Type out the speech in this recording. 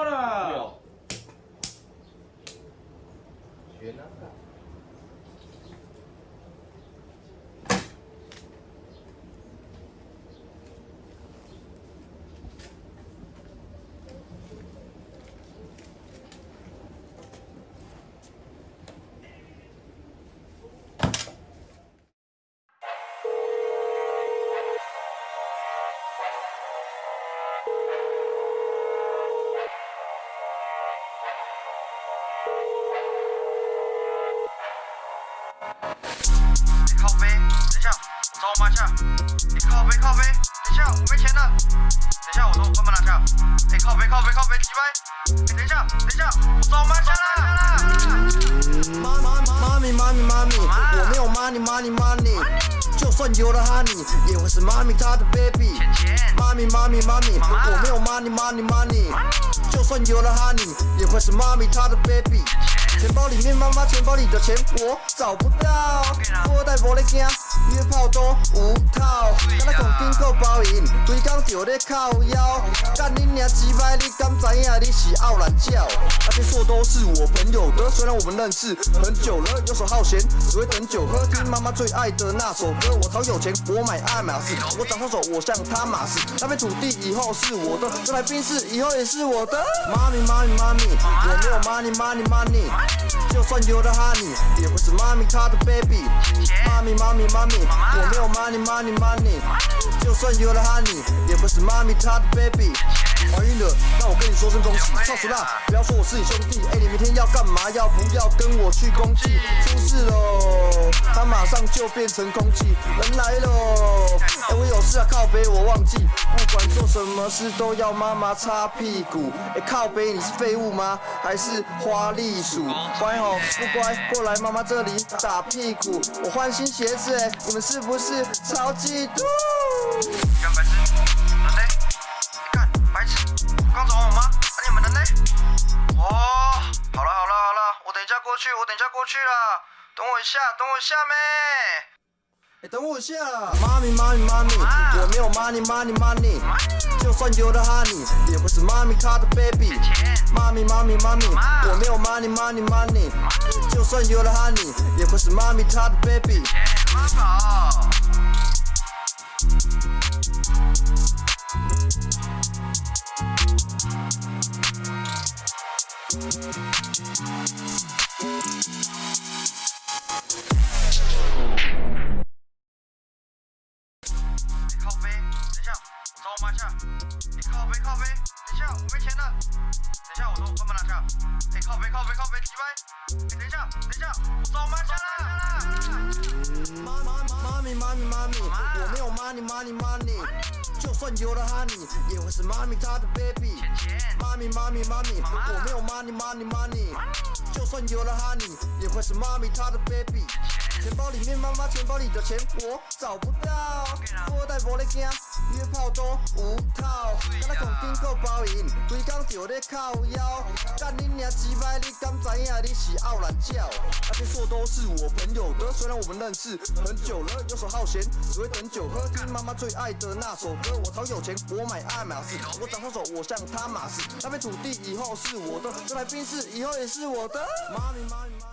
먹어라. 그래요. 你靠背，等一下，我找我妈去。你靠背靠背，等一下，我没钱了。等一下，我从我爸妈拿去。你靠背靠背靠背，鸡掰。你等一下，等一下，我找我妈去了。妈妈妈咪妈咪妈咪，我没有 money money money。就算有了 honey，也会是妈咪他的 baby。妈咪妈咪妈咪，我没有 money money money。就算有了 honey，也会是妈咪她的 baby。钱包里面妈妈钱包里的钱我找不到，富二代无咧惊，约炮都无套，敢若恐惊够包赢，规工就咧靠腰，干你娘鸡掰，你敢知影你是傲懒叫？那些错都是我朋友的，虽然我们认识很久了，游手好闲，只会等酒喝，听妈妈最爱的那首歌。我超有钱，我买爱马仕，我长双手，我像他马仕，那片土地以后是我的，这台宾士以后也是我的。妈咪妈咪妈咪，我没有 money money money，就算有了 honey，也会是妈咪她的 baby。妈咪妈咪，我没有 money money money，就算有了 honey，也会是妈咪她的 baby。怀孕了，那我跟你说声恭喜，超熟辣，不要说我是你兄弟，哎，你明天要干嘛？要不要跟我去工地？出事喽，就变成空气，人来喽，哎，我有事啊，靠背我忘记，不管做什么事都要妈妈擦屁股，哎，靠背你是废物吗？还是花栗鼠？乖哦，不乖，过来妈妈这里打屁股，我换新鞋子，哎，你们是不是超嫉妒？干白痴，人呢？干白痴，刚走我妈，那你们人呢？哦，好了好了好了，我等一下过去，我等一下过去了，等我一下，等我一下咩？哎，等我一下！妈咪妈咪妈咪，我没有 money money money，就算有了 honey，也会是妈咪她的 baby。妈咪妈咪妈咪，我没有 money money money，就算有了 honey，也会是妈咪她的 baby。妈宝。下。哎靠背靠背，等一下我没钱了。等一下我都慢慢拿下。哎靠背靠背靠背，几百。哎等一下等一下，我找我妈一下啦。妈妈妈咪妈咪妈咪，我没有 money money money，就算有了 honey，也会是妈咪她的 baby。妈咪妈咪妈咪，我没有 money money money，就算有了 honey，也会是妈咪她的 baby。钱包里面妈妈钱包里的钱我找不到，富二代无咧惊，约炮都无套，敢若恐惊够包赢，规工就咧靠腰，干你娘鸡掰，你敢知影你是傲懒叫？那些错都是我朋友的，虽然我们认识很久了，游手好闲，只会等酒喝，听妈妈最爱的那首歌。我超有钱，我买爱马仕，我长双手，我像他马仕，那片土地以后是我的，这台宾士以后也是我的。妈咪妈咪妈。